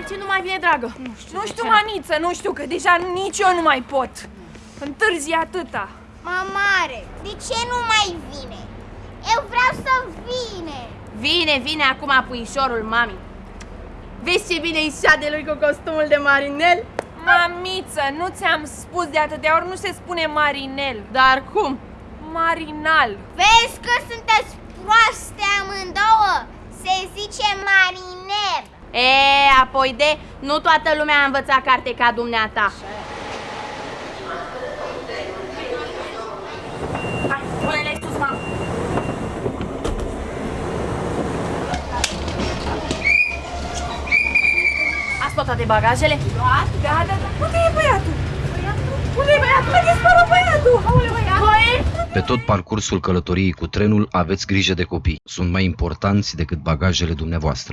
De ce nu mai vine, dragă? Nu știu, Nu de știu, ce. Maniță, nu știu, că deja nici eu nu mai pot. Întârzi atâta. Mamare, de ce nu mai vine? Eu vreau să vine. Vine, vine acum puișorul mami. Vezi ce bine îi de lui cu costumul de marinel? Mamiță, nu ți-am spus de atâtea ori, nu se spune marinel, Dar cum? marinal. Vezi că sunteți proaste amândouă? Se zice mariner. E, apoi de, nu toată lumea a învățat carte ca dumneata. Hai, pune-le sus, mamă. Ați luat toate bagajele? Da, da, da. Unde e băiatul? Unde e băiatul? A dispărut băiatul! Aole, băiatul! Pe tot parcursul călătoriei cu trenul aveți grijă de copii. Sunt mai importanți decât bagajele dumneavoastră.